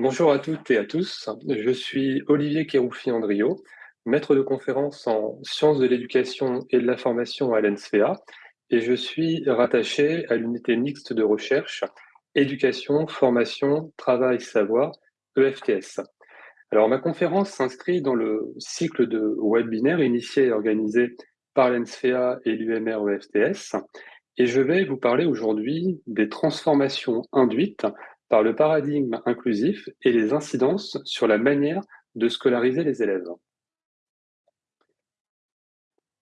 Bonjour à toutes et à tous, je suis Olivier Kéroufi-Andrio, maître de conférence en sciences de l'éducation et de la formation à l'ENSFEA et je suis rattaché à l'unité mixte de recherche éducation, formation, travail, savoir, EFTS. Alors ma conférence s'inscrit dans le cycle de webinaires initié et organisé par l'ENSFEA et l'UMR EFTS et je vais vous parler aujourd'hui des transformations induites par le paradigme inclusif et les incidences sur la manière de scolariser les élèves.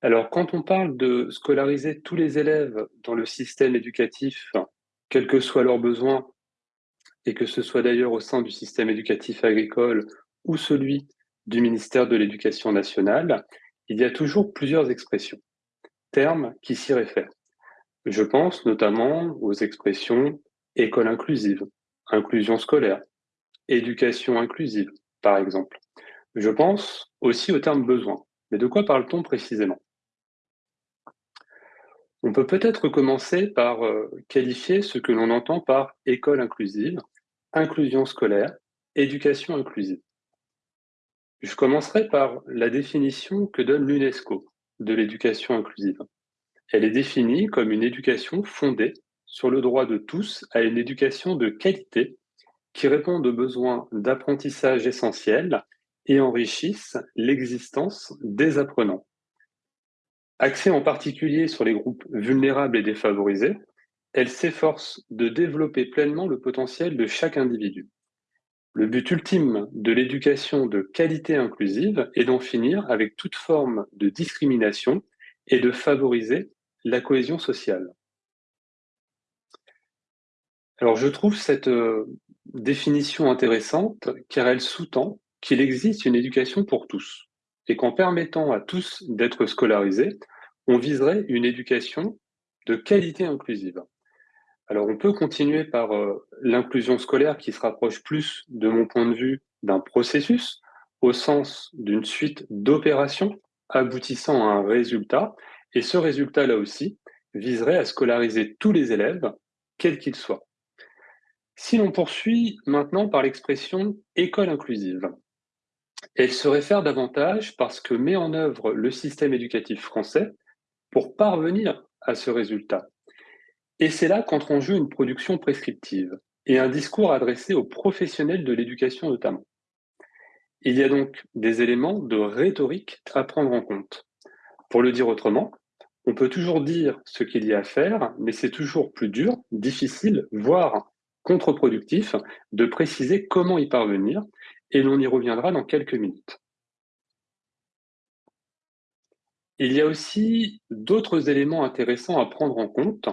Alors, quand on parle de scolariser tous les élèves dans le système éducatif, quels que soient leurs besoins, et que ce soit d'ailleurs au sein du système éducatif agricole ou celui du ministère de l'Éducation nationale, il y a toujours plusieurs expressions, termes qui s'y réfèrent. Je pense notamment aux expressions école inclusive, inclusion scolaire, éducation inclusive, par exemple. Je pense aussi au terme besoin. Mais de quoi parle-t-on précisément? On peut peut-être commencer par euh, qualifier ce que l'on entend par école inclusive, inclusion scolaire, éducation inclusive. Je commencerai par la définition que donne l'UNESCO de l'éducation inclusive. Elle est définie comme une éducation fondée sur le droit de tous à une éducation de qualité qui répond aux besoins d'apprentissage essentiels et enrichissent l'existence des apprenants. Axée en particulier sur les groupes vulnérables et défavorisés, elle s'efforce de développer pleinement le potentiel de chaque individu. Le but ultime de l'éducation de qualité inclusive est d'en finir avec toute forme de discrimination et de favoriser la cohésion sociale. Alors je trouve cette euh, définition intéressante car elle sous-tend qu'il existe une éducation pour tous et qu'en permettant à tous d'être scolarisés, on viserait une éducation de qualité inclusive. Alors on peut continuer par euh, l'inclusion scolaire qui se rapproche plus, de mon point de vue, d'un processus au sens d'une suite d'opérations aboutissant à un résultat, et ce résultat là aussi viserait à scolariser tous les élèves, quels qu'ils soient. Si l'on poursuit maintenant par l'expression école inclusive, elle se réfère davantage parce que met en œuvre le système éducatif français pour parvenir à ce résultat. Et c'est là qu'entre en jeu une production prescriptive et un discours adressé aux professionnels de l'éducation notamment. Il y a donc des éléments de rhétorique à prendre en compte. Pour le dire autrement, on peut toujours dire ce qu'il y a à faire, mais c'est toujours plus dur, difficile, voire contre-productif de préciser comment y parvenir, et l'on y reviendra dans quelques minutes. Il y a aussi d'autres éléments intéressants à prendre en compte,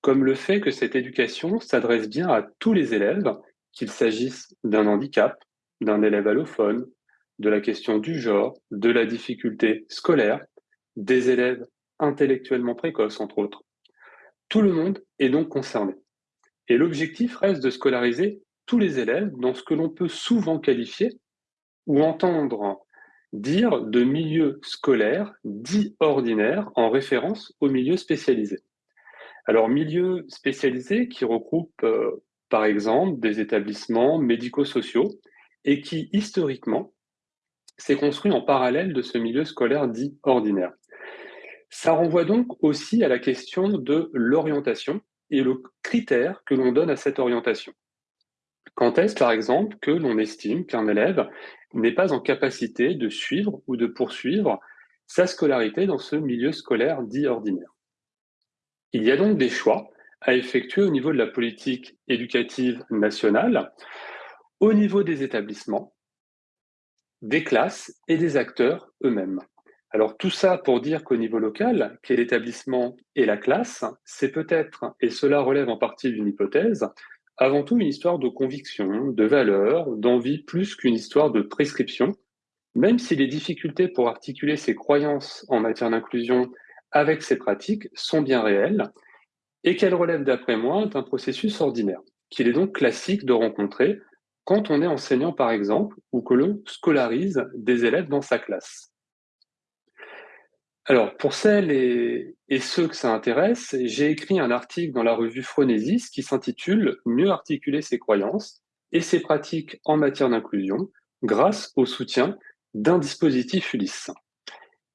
comme le fait que cette éducation s'adresse bien à tous les élèves, qu'il s'agisse d'un handicap, d'un élève allophone, de la question du genre, de la difficulté scolaire, des élèves intellectuellement précoces, entre autres. Tout le monde est donc concerné. Et l'objectif reste de scolariser tous les élèves dans ce que l'on peut souvent qualifier ou entendre dire de milieu scolaire dit ordinaire en référence au milieu spécialisé. Alors, milieu spécialisé qui regroupe euh, par exemple des établissements médico-sociaux et qui historiquement s'est construit en parallèle de ce milieu scolaire dit ordinaire. Ça renvoie donc aussi à la question de l'orientation et le critère que l'on donne à cette orientation. Quand est-ce, par exemple, que l'on estime qu'un élève n'est pas en capacité de suivre ou de poursuivre sa scolarité dans ce milieu scolaire dit ordinaire? Il y a donc des choix à effectuer au niveau de la politique éducative nationale, au niveau des établissements, des classes et des acteurs eux-mêmes. Alors tout ça pour dire qu'au niveau local, qu'est l'établissement et la classe, c'est peut-être, et cela relève en partie d'une hypothèse, avant tout une histoire de conviction, de valeur, d'envie plus qu'une histoire de prescription, même si les difficultés pour articuler ses croyances en matière d'inclusion avec ses pratiques sont bien réelles, et qu'elles relèvent d'après moi d'un processus ordinaire, qu'il est donc classique de rencontrer quand on est enseignant par exemple, ou que l'on scolarise des élèves dans sa classe. Alors, pour celles et, ceux que ça intéresse, j'ai écrit un article dans la revue Phronésis qui s'intitule Mieux articuler ses croyances, et ses pratiques en matière d'inclusion grâce au soutien d'un dispositif Ulysse.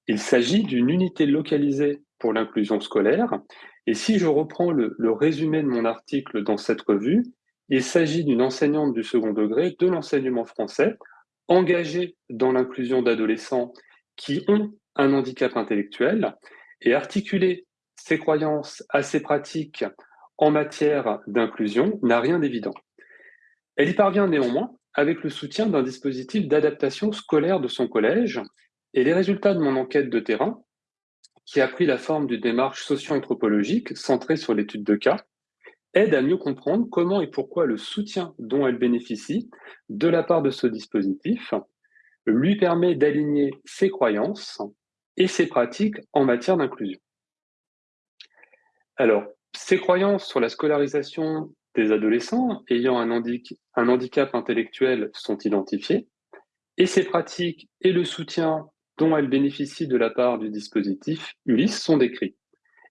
Il s'agit d'une unité localisée pour l'inclusion scolaire, et si je reprends le, résumé de mon article dans cette revue, il s'agit d'une enseignante du second degré de l'enseignement français engagée dans l'inclusion d'adolescents qui ont un handicap intellectuel et articuler ses croyances à ses pratiques en matière d'inclusion n'a rien d'évident. Elle y parvient néanmoins avec le soutien d'un dispositif d'adaptation scolaire de son collège et les résultats de mon enquête de terrain, qui a pris la forme d'une démarche socio-anthropologique centrée sur l'étude de cas, aident à mieux comprendre comment et pourquoi le soutien dont elle bénéficie de la part de ce dispositif lui permet d'aligner ses croyances et ses pratiques en matière d'inclusion. Alors, ses croyances sur la scolarisation des adolescents ayant un, handicap intellectuel sont identifiées, et ses pratiques et le soutien dont elle bénéficie de la part du dispositif Ulysse sont décrits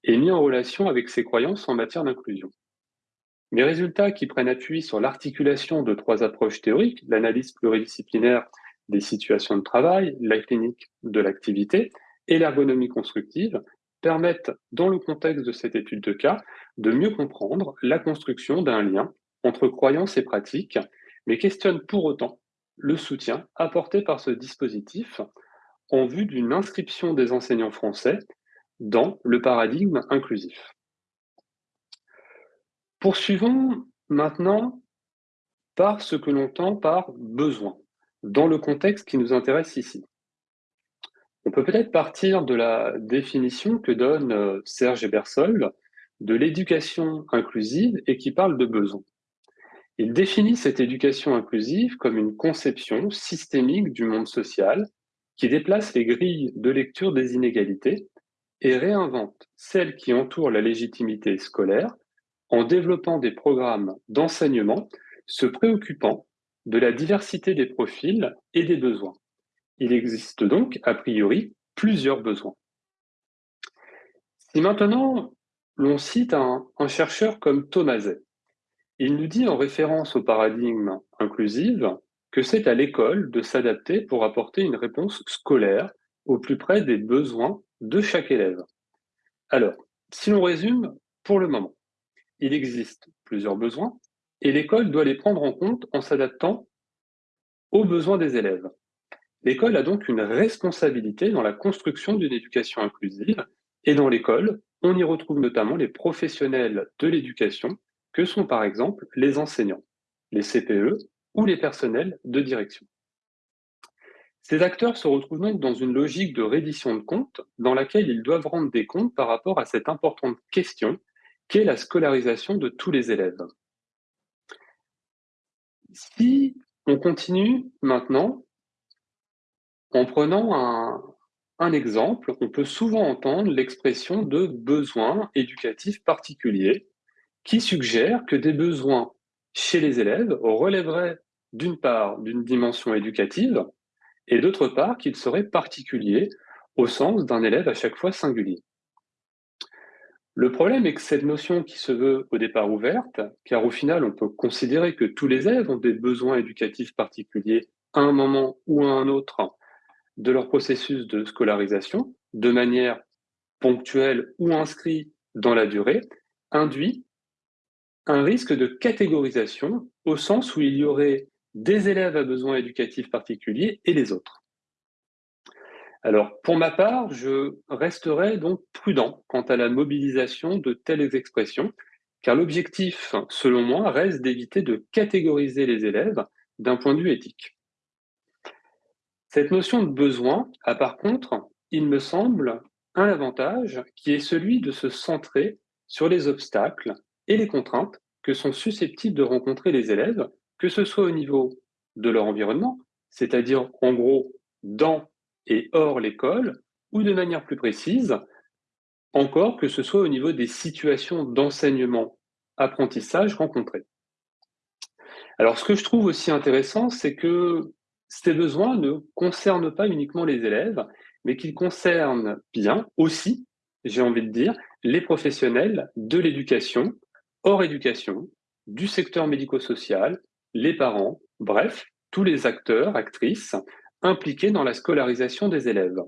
et mis en relation avec ses croyances en matière d'inclusion. Mes résultats qui prennent appui sur l'articulation de trois approches théoriques, l'analyse pluridisciplinaire des situations de travail, la clinique de l'activité et l'ergonomie constructive, permettent, dans le contexte de cette étude de cas, de mieux comprendre la construction d'un lien entre croyances et pratiques, mais questionnent pour autant le soutien apporté par ce dispositif en vue d'une inscription des enseignants français dans le paradigme inclusif. Poursuivons maintenant par ce que l'on entend par besoin, dans le contexte qui nous intéresse ici. On peut peut-être partir de la définition que donne euh, Serge Ebersol de l'éducation inclusive et qui parle de besoin. Il définit cette éducation inclusive comme une conception systémique du monde social qui déplace les grilles de lecture des inégalités et réinvente celles qui entourent la légitimité scolaire en développant des programmes d'enseignement se préoccupant de la diversité des profils et des besoins. Il existe donc, a priori, plusieurs besoins. Si maintenant l'on cite un, chercheur comme Thomaset, il nous dit en référence au paradigme inclusif que c'est à l'école de s'adapter pour apporter une réponse scolaire au plus près des besoins de chaque élève. Alors, si l'on résume, pour le moment, il existe plusieurs besoins et l'école doit les prendre en compte en s'adaptant aux besoins des élèves. L'école a donc une responsabilité dans la construction d'une éducation inclusive et dans l'école, on y retrouve notamment les professionnels de l'éducation que sont par exemple les enseignants, les CPE ou les personnels de direction. Ces acteurs se retrouvent donc dans une logique de reddition de comptes dans laquelle ils doivent rendre des comptes par rapport à cette importante question qu'est la scolarisation de tous les élèves. Si on continue maintenant en prenant un, exemple, on peut souvent entendre l'expression de besoins éducatifs particuliers qui suggère que des besoins chez les élèves relèveraient d'une part d'une dimension éducative et d'autre part qu'ils seraient particuliers au sens d'un élève à chaque fois singulier. Le problème est que cette notion qui se veut au départ ouverte, car au final on peut considérer que tous les élèves ont des besoins éducatifs particuliers à un moment ou à un autre de leur processus de scolarisation, de manière ponctuelle ou inscrite dans la durée, induit un risque de catégorisation au sens où il y aurait des élèves à besoins éducatifs particuliers et les autres. Alors, pour ma part, je resterai donc prudent quant à la mobilisation de telles expressions, car l'objectif, selon moi, reste d'éviter de catégoriser les élèves d'un point de vue éthique. Cette notion de besoin a par contre, il me semble, un avantage qui est celui de se centrer sur les obstacles et les contraintes que sont susceptibles de rencontrer les élèves, que ce soit au niveau de leur environnement, c'est-à-dire en gros dans et hors l'école, ou de manière plus précise, encore que ce soit au niveau des situations d'enseignement, apprentissage rencontrées. Alors ce que je trouve aussi intéressant, c'est que ces besoins ne concernent pas uniquement les élèves, mais qu'ils concernent bien aussi, j'ai envie de dire, les professionnels de l'éducation, hors éducation, du secteur médico-social les parents, bref, tous les acteurs, actrices impliqués dans la scolarisation des élèves.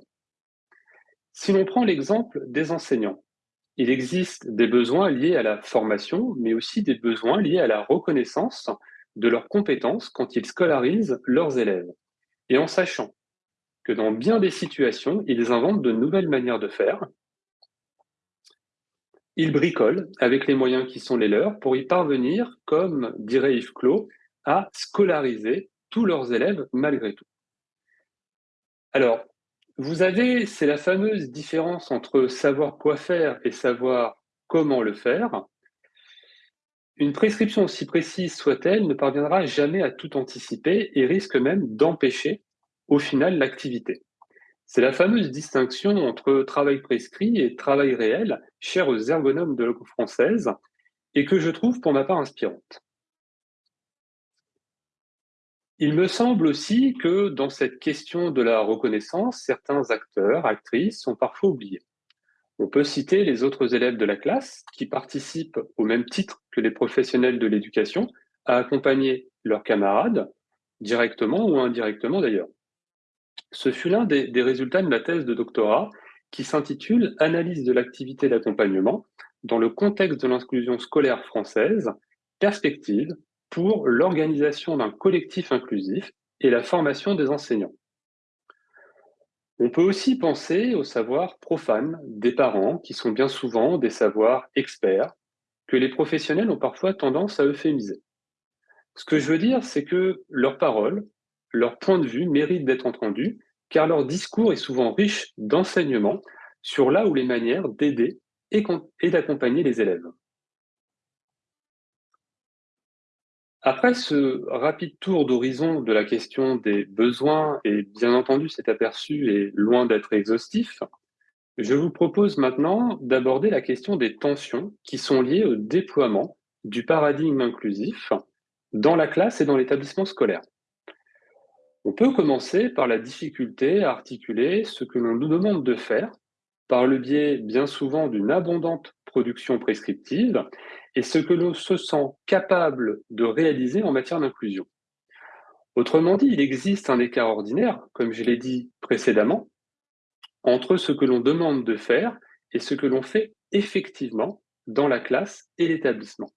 Si l'on prend l'exemple des enseignants, il existe des besoins liés à la formation, mais aussi des besoins liés à la reconnaissance de leurs compétences quand ils scolarisent leurs élèves. Et en sachant que dans bien des situations, ils inventent de nouvelles manières de faire, ils bricolent avec les moyens qui sont les leurs pour y parvenir, comme dirait Yves Clos, à scolariser tous leurs élèves malgré tout. Alors, vous avez, c'est la fameuse différence entre savoir quoi faire et savoir comment le faire. Une prescription aussi précise soit-elle ne parviendra jamais à tout anticiper et risque même d'empêcher au final l'activité. C'est la fameuse distinction entre travail prescrit et travail réel, chère aux ergonomes de langue française, et que je trouve pour ma part inspirante. Il me semble aussi que dans cette question de la reconnaissance, certains acteurs, actrices sont parfois oubliés. On peut citer les autres élèves de la classe qui participent au même titre que les professionnels de l'éducation à accompagner leurs camarades, directement ou indirectement d'ailleurs. Ce fut l'un des, résultats de ma thèse de doctorat qui s'intitule Analyse de l'activité d'accompagnement dans le contexte de l'inclusion scolaire française, perspective pour l'organisation d'un collectif inclusif et la formation des enseignants. On peut aussi penser au savoir profane des parents, qui sont bien souvent des savoirs experts, que les professionnels ont parfois tendance à euphémiser. Ce que je veux dire, c'est que leurs paroles, leur point de vue méritent d'être entendus, car leur discours est souvent riche d'enseignements sur là où les manières d'aider et d'accompagner les élèves. Après ce rapide tour d'horizon de la question des besoins, et bien entendu cet aperçu est loin d'être exhaustif, je vous propose maintenant d'aborder la question des tensions qui sont liées au déploiement du paradigme inclusif dans la classe et dans l'établissement scolaire. On peut commencer par la difficulté à articuler ce que l'on nous demande de faire par le biais bien souvent d'une abondante production prescriptive et ce que l'on se sent capable de réaliser en matière d'inclusion. Autrement dit, il existe un écart ordinaire, comme je l'ai dit précédemment, entre ce que l'on demande de faire et ce que l'on fait effectivement dans la classe et l'établissement.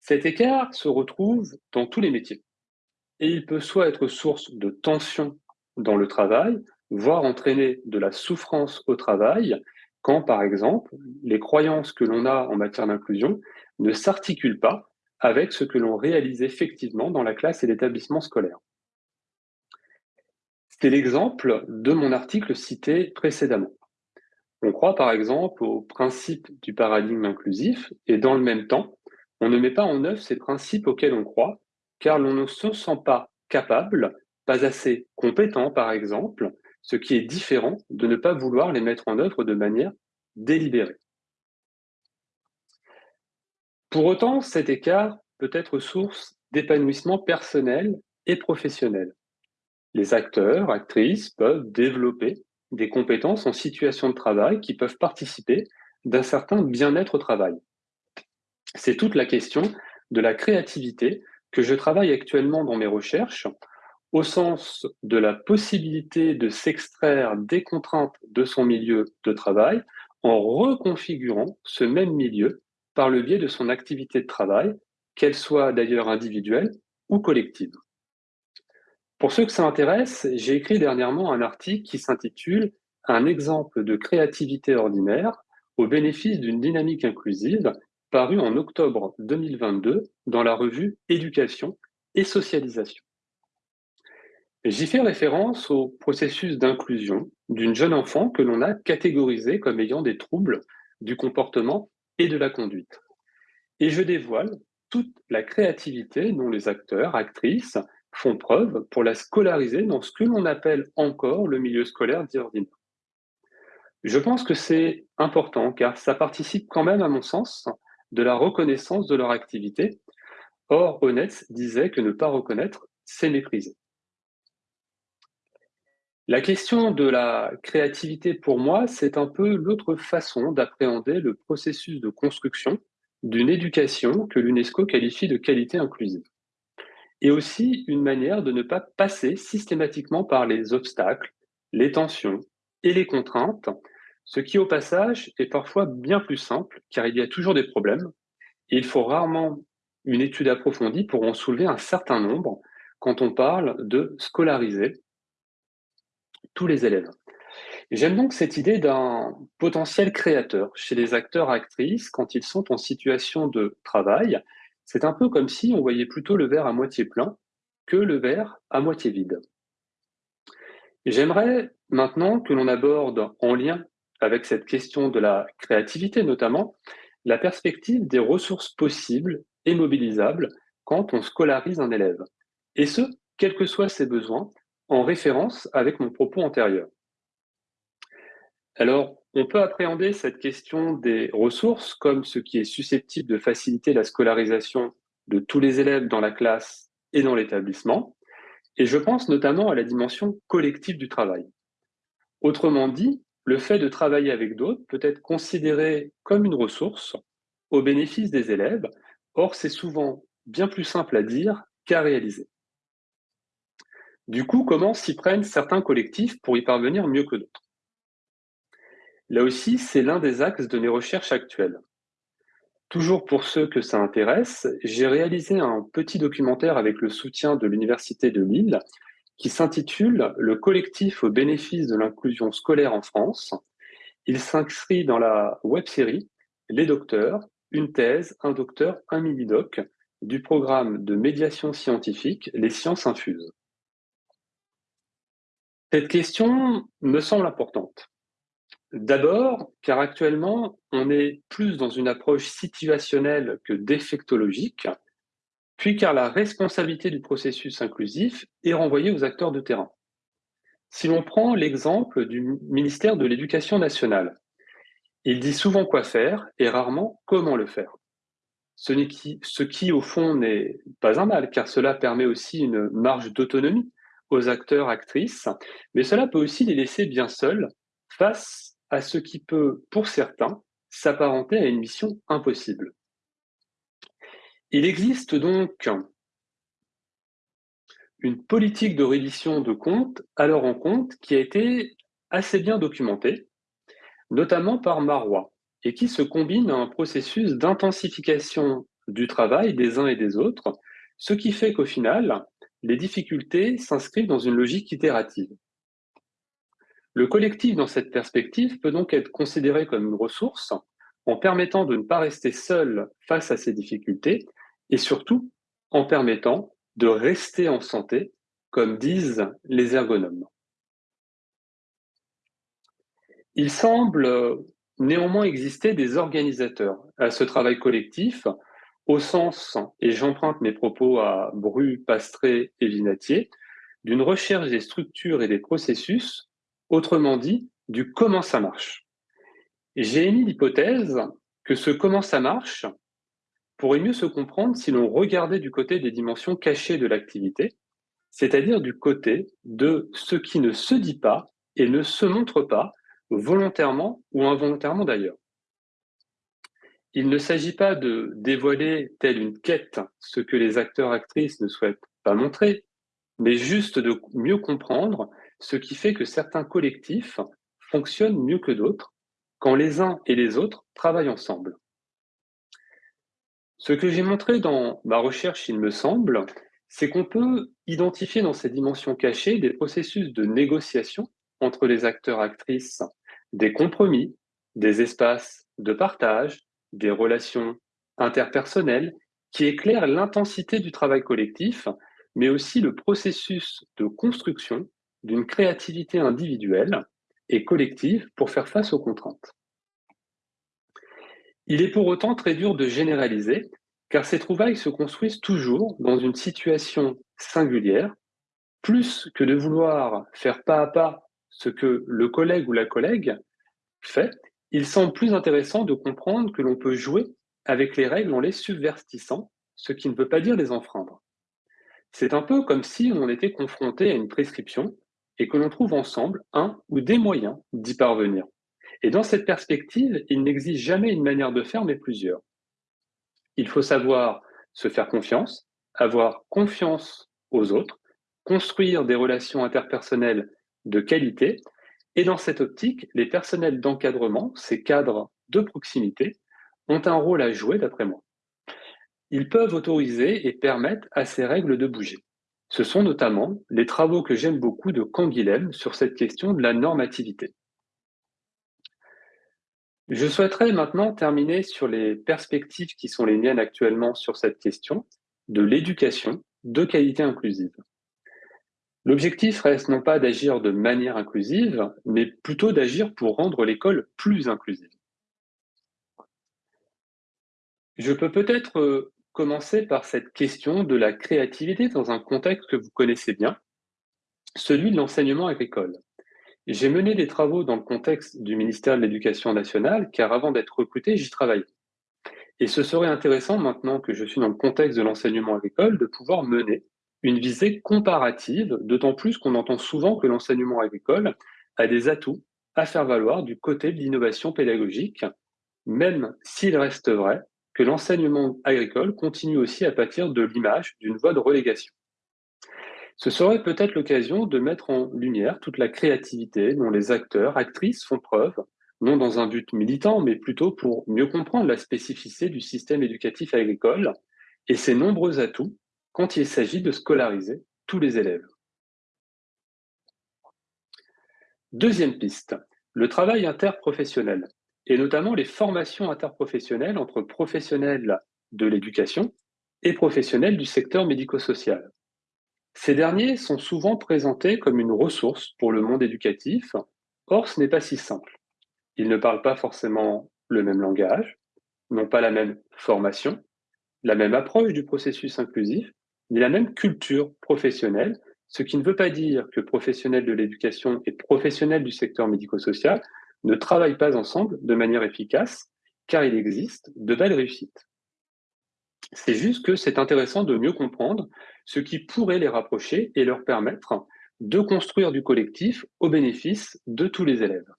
Cet écart se retrouve dans tous les métiers et il peut soit être source de tension dans le travail, voire entraîner de la souffrance au travail, quand, par exemple, les croyances que l'on a en matière d'inclusion ne s'articulent pas avec ce que l'on réalise effectivement dans la classe et l'établissement scolaire. C'est l'exemple de mon article cité précédemment. On croit par exemple au principe du paradigme inclusif et dans le même temps, on ne met pas en œuvre ces principes auxquels on croit car l'on ne se sent pas capable, pas assez compétent par exemple, ce qui est différent de ne pas vouloir les mettre en œuvre de manière délibérée. Pour autant, cet écart peut être source d'épanouissement personnel et professionnel. Les acteurs, actrices peuvent développer des compétences en situation de travail qui peuvent participer d'un certain bien-être au travail. C'est toute la question de la créativité que je travaille actuellement dans mes recherches au sens de la possibilité de s'extraire des contraintes de son milieu de travail en reconfigurant ce même milieu par le biais de son activité de travail, qu'elle soit d'ailleurs individuelle ou collective. Pour ceux que ça intéresse, j'ai écrit dernièrement un article qui s'intitule Un exemple de créativité ordinaire au bénéfice d'une dynamique inclusive, paru en octobre 2022 dans la revue Éducation et Socialisation. J'y fais référence au processus d'inclusion d'une jeune enfant que l'on a catégorisée comme ayant des troubles du comportement et de la conduite. Et je dévoile toute la créativité dont les acteurs, actrices font preuve pour la scolariser dans ce que l'on appelle encore le milieu scolaire dit. Je pense que c'est important car ça participe quand même, à mon sens, de la reconnaissance de leur activité. Or, Honnête disait que ne pas reconnaître, c'est mépriser. La question de la créativité, pour moi, c'est un peu l'autre façon d'appréhender le processus de construction d'une éducation que l'UNESCO qualifie de qualité inclusive. et aussi une manière de ne pas passer systématiquement par les obstacles, les tensions et les contraintes, ce qui au passage est parfois bien plus simple car il y a toujours des problèmes et il faut rarement une étude approfondie pour en soulever un certain nombre quand on parle de scolariser tous les élèves. J'aime donc cette idée d'un potentiel créateur chez les acteurs-actrices quand ils sont en situation de travail. C'est un peu comme si on voyait plutôt le verre à moitié plein que le verre à moitié vide. J'aimerais maintenant que l'on aborde, en lien avec cette question de la créativité notamment, la perspective des ressources possibles et mobilisables quand on scolarise un élève. Et ce, quels que soient ses besoins, en référence avec mon propos antérieur. Alors, on peut appréhender cette question des ressources comme ce qui est susceptible de faciliter la scolarisation de tous les élèves dans la classe et dans l'établissement, et je pense notamment à la dimension collective du travail. Autrement dit, le fait de travailler avec d'autres peut être considéré comme une ressource au bénéfice des élèves, or c'est souvent bien plus simple à dire qu'à réaliser. Du coup, comment s'y prennent certains collectifs pour y parvenir mieux que d'autres? Là aussi, c'est l'un des axes de mes recherches actuelles. Toujours pour ceux que ça intéresse, j'ai réalisé un petit documentaire avec le soutien de l'Université de Lille qui s'intitule Le collectif au bénéfice de l'inclusion scolaire en France. Il s'inscrit dans la web-série Les docteurs, une thèse, un docteur, un mini-doc du programme de médiation scientifique Les sciences infuses. Cette question me semble importante. D'abord, car actuellement, on est plus dans une approche situationnelle que défectologique, puis car la responsabilité du processus inclusif est renvoyée aux acteurs de terrain. Si l'on prend l'exemple du ministère de l'Éducation nationale, il dit souvent quoi faire et rarement comment le faire. Ce qui, au fond, n'est pas un mal, car cela permet aussi une marge d'autonomie aux acteurs, actrices, mais cela peut aussi les laisser bien seuls face à ce qui peut, pour certains, s'apparenter à une mission impossible. Il existe donc une politique de reddition de comptes à leur encontre qui a été assez bien documentée, notamment par Marois, et qui se combine à un processus d'intensification du travail des uns et des autres, ce qui fait qu'au final, les difficultés s'inscrivent dans une logique itérative. Le collectif dans cette perspective peut donc être considéré comme une ressource en permettant de ne pas rester seul face à ces difficultés et surtout en permettant de rester en santé, comme disent les ergonomes. Il semble néanmoins exister des organisateurs à ce travail collectif, au sens, et j'emprunte mes propos à Bru, Pastré et Vinatier, d'une recherche des structures et des processus Autrement dit, du comment ça marche. J'ai émis l'hypothèse que ce comment ça marche pourrait mieux se comprendre si l'on regardait du côté des dimensions cachées de l'activité, c'est-à-dire du côté de ce qui ne se dit pas et ne se montre pas, volontairement ou involontairement d'ailleurs. Il ne s'agit pas de dévoiler telle une quête ce que les acteurs-actrices ne souhaitent pas montrer, mais juste de mieux comprendre ce qui fait que certains collectifs fonctionnent mieux que d'autres quand les uns et les autres travaillent ensemble. Ce que j'ai montré dans ma recherche, il me semble, c'est qu'on peut identifier dans ces dimensions cachées des processus de négociation entre les acteurs-actrices, des compromis, des espaces de partage, des relations interpersonnelles qui éclairent l'intensité du travail collectif, mais aussi le processus de construction d'une créativité individuelle et collective pour faire face aux contraintes. Il est pour autant très dur de généraliser, car ces trouvailles se construisent toujours dans une situation singulière, plus que de vouloir faire pas à pas ce que le collègue ou la collègue fait, il semble plus intéressant de comprendre que l'on peut jouer avec les règles en les subvertissant, ce qui ne veut pas dire les enfreindre. C'est un peu comme si on était confronté à une prescription et que l'on trouve ensemble un ou des moyens d'y parvenir. Et dans cette perspective, il n'existe jamais une manière de faire, mais plusieurs. Il faut savoir se faire confiance, avoir confiance aux autres, construire des relations interpersonnelles de qualité. Et dans cette optique, les personnels d'encadrement, ces cadres de proximité, ont un rôle à jouer d'après moi. Ils peuvent autoriser et permettre à ces règles de bouger. Ce sont notamment les travaux que j'aime beaucoup de Canguilhem sur cette question de la normativité. Je souhaiterais maintenant terminer sur les perspectives qui sont les miennes actuellement sur cette question de l'éducation de qualité inclusive. L'objectif reste non pas d'agir de manière inclusive, mais plutôt d'agir pour rendre l'école plus inclusive. Je peux peut-être euh, commencer par cette question de la créativité dans un contexte que vous connaissez bien, celui de l'enseignement agricole. J'ai mené des travaux dans le contexte du ministère de l'Éducation nationale, car avant d'être recruté, j'y travaillais. Et ce serait intéressant, maintenant que je suis dans le contexte de l'enseignement agricole, de pouvoir mener une visée comparative, d'autant plus qu'on entend souvent que l'enseignement agricole a des atouts à faire valoir du côté de l'innovation pédagogique, même s'il reste vrai que l'enseignement agricole continue aussi à pâtir de l'image d'une voie de relégation. Ce serait peut-être l'occasion de mettre en lumière toute la créativité dont les acteurs, actrices font preuve, non dans un but militant, mais plutôt pour mieux comprendre la spécificité du système éducatif agricole et ses nombreux atouts quand il s'agit de scolariser tous les élèves. Deuxième piste, le travail interprofessionnel, et notamment les formations interprofessionnelles entre professionnels de l'éducation et professionnels du secteur médico-social. Ces derniers sont souvent présentés comme une ressource pour le monde éducatif, or ce n'est pas si simple. Ils ne parlent pas forcément le même langage, n'ont pas la même formation, la même approche du processus inclusif, ni la même culture professionnelle, ce qui ne veut pas dire que professionnels de l'éducation et professionnels du secteur médico-social ne travaillent pas ensemble de manière efficace, car il existe de belles réussites. C'est juste que c'est intéressant de mieux comprendre ce qui pourrait les rapprocher et leur permettre de construire du collectif au bénéfice de tous les élèves.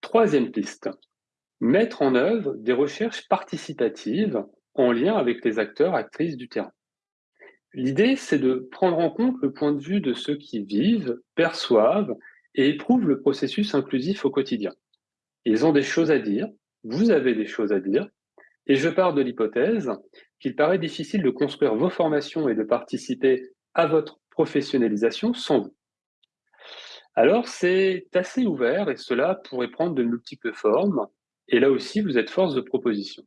Troisième piste, mettre en œuvre des recherches participatives en lien avec les acteurs, actrices du terrain. L'idée, c'est de prendre en compte le point de vue de ceux qui vivent, perçoivent et éprouvent le processus inclusif au quotidien. Ils ont des choses à dire, vous avez des choses à dire, et je pars de l'hypothèse qu'il paraît difficile de construire vos formations et de participer à votre professionnalisation sans vous. Alors c'est assez ouvert et cela pourrait prendre de multiples formes, et là aussi vous êtes force de proposition.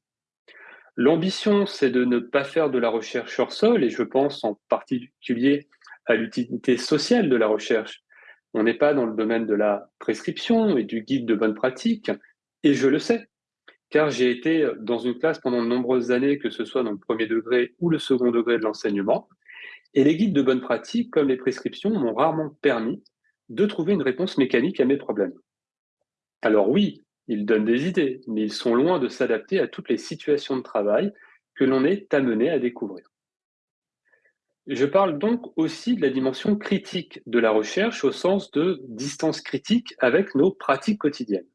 L'ambition, c'est de ne pas faire de la recherche hors sol, et je pense en particulier à l'utilité sociale de la recherche. On n'est pas dans le domaine de la prescription et du guide de bonne pratique, et je le sais, car j'ai été dans une classe pendant de nombreuses années, que ce soit dans le premier degré ou le second degré de l'enseignement, et les guides de bonne pratique, comme les prescriptions, m'ont rarement permis de trouver une réponse mécanique à mes problèmes. Alors oui, ils donnent des idées, mais ils sont loin de s'adapter à toutes les situations de travail que l'on est amené à découvrir. Je parle donc aussi de la dimension critique de la recherche au sens de distance critique avec nos pratiques quotidiennes.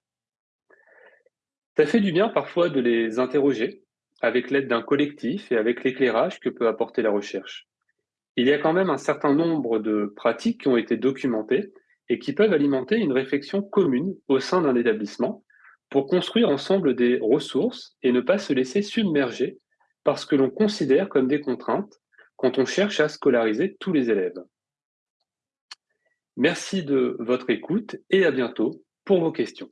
Ça fait du bien parfois de les interroger avec l'aide d'un collectif et avec l'éclairage que peut apporter la recherche. Il y a quand même un certain nombre de pratiques qui ont été documentées et qui peuvent alimenter une réflexion commune au sein d'un établissement pour construire ensemble des ressources et ne pas se laisser submerger par ce que l'on considère comme des contraintes quand on cherche à scolariser tous les élèves. Merci de votre écoute et à bientôt pour vos questions.